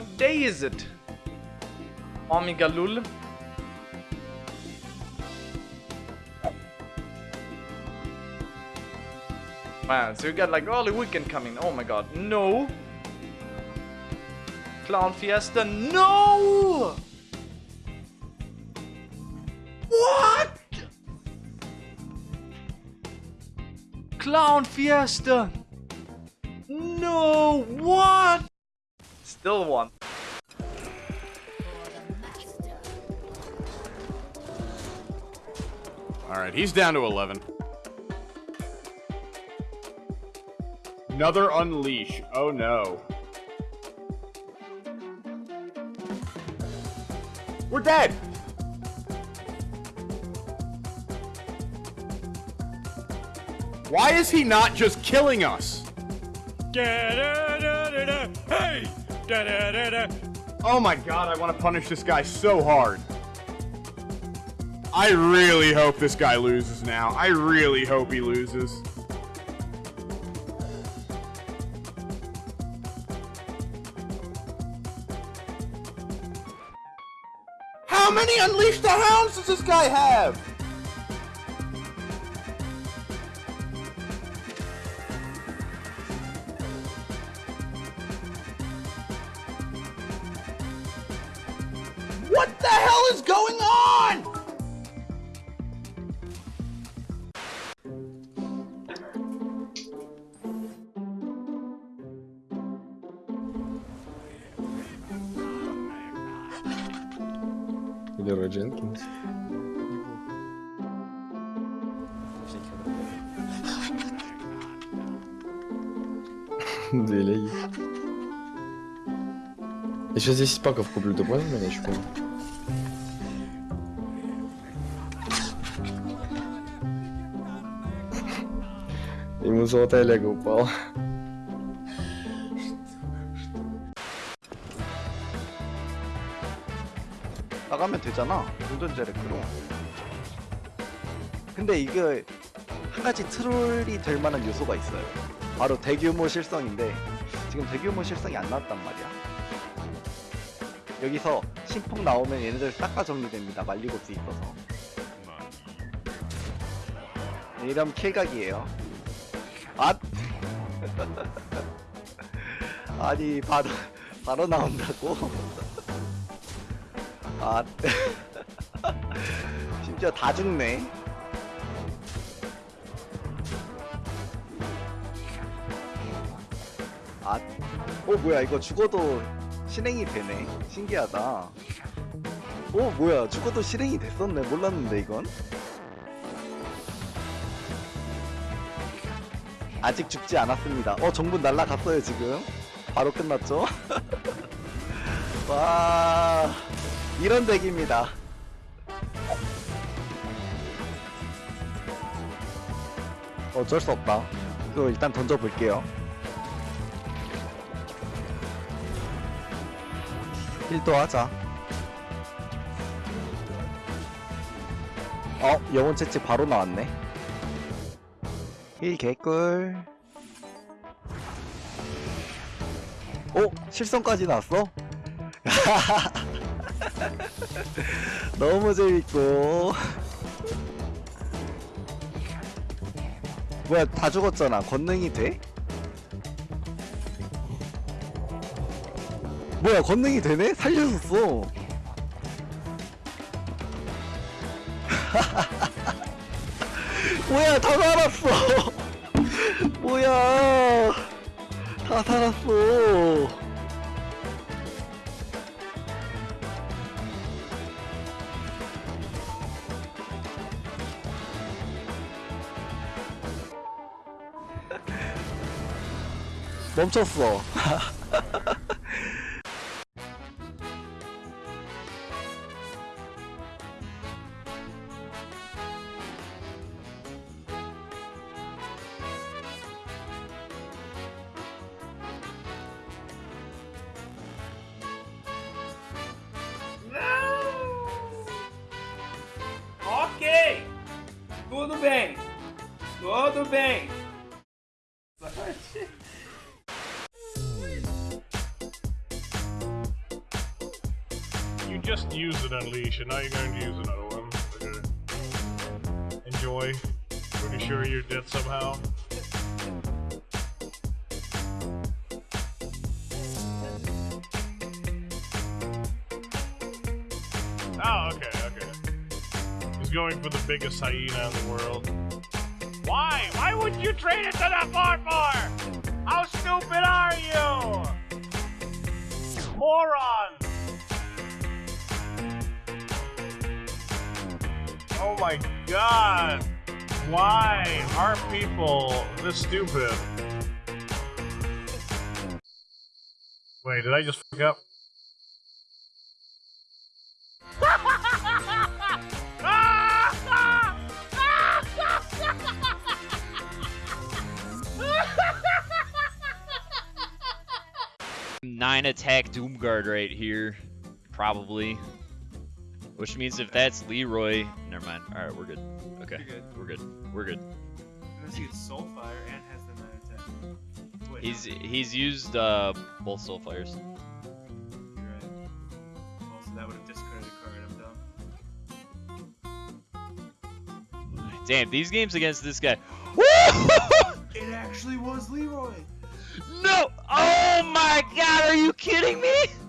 What day is it? Omega Lul. Man, so you got like early weekend coming. Oh my god, no! Clown Fiesta, no! What? Clown Fiesta! No, what? Still one. Alright, he's down to 11. Another unleash. Oh no. We're dead! Why is he not just killing us? Hey! Oh my god, I want to punish this guy so hard. I really hope this guy loses now. I really hope he loses. How many Unleash the Hounds does this guy have? Hell is going on? Или Рой Дженкинс. Две леги. Я сейчас 10 паков куплю, ты понял меня, 你们说带那个包。나가면 되잖아. 운전자를 끌어 근데 이게 한 가지 트롤이 될 만한 요소가 있어요. 바로 대규모 실성인데 지금 대규모 실성이 안 나왔단 말이야. 여기서 신폭 나오면 얘네들 싹 다 정리됩니다. 말리고스 있어서. 이런 킬각이에요. 아니 바로 바로 나온다고? 아 심지어 다 죽네. 아, 어 뭐야 이거 죽어도 실행이 되네. 신기하다. 어 뭐야 죽어도 실행이 됐었네. 몰랐는데 이건? 아직 죽지 않았습니다. 어 정분 날라갔어요 지금 바로 끝났죠? 와 이런 덱입니다. 어쩔 수 없다. 이거 일단 던져볼게요. 1도 하자. 어 영혼 채찍 바로 나왔네. 1 개꿀 오 실성까지 나왔어? 너무 재밌고 뭐야 다 죽었잖아 권능이 돼? 뭐야 권능이 되네? 살려줬어 뭐야 다 살았어 뭐야 다 살았어. 멈췄어 Tudo bem. Tudo bem. You just used an unleash, and now you're going to use another one. Enjoy. Pretty sure you're dead somehow. Going for the biggest hyena in the world. Why? Why would you trade it to the 4-4? How stupid are you? Moron! Oh my god! Why are people this stupid? Wait, did I just fuck up? Nine attack Doomguard right here, probably. Which means if that's Leeroy, never mind. All right, we're good. Okay, good. we're good. We're good. Unless he gets Soulfire and has the 9 attack. Wait, He's he's used uh, both Soulfires. no, you're right. Well, that would have discarded a card. I'm done. Damn, these games against this guy. It actually was Leeroy! No! Oh my god, are you kidding me?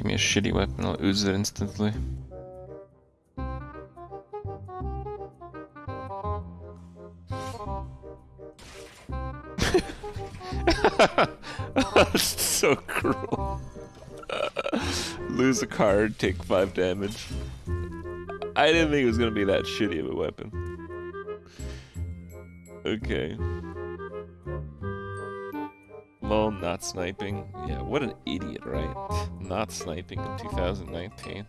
Give me a shitty weapon, I'll ooze it instantly. That's so cruel. Lose a card, take 5 damage. I didn't think it was gonna be that shitty of a weapon. Okay. Lol, not sniping. Yeah, what an idiot, right? Not sniping in 2019.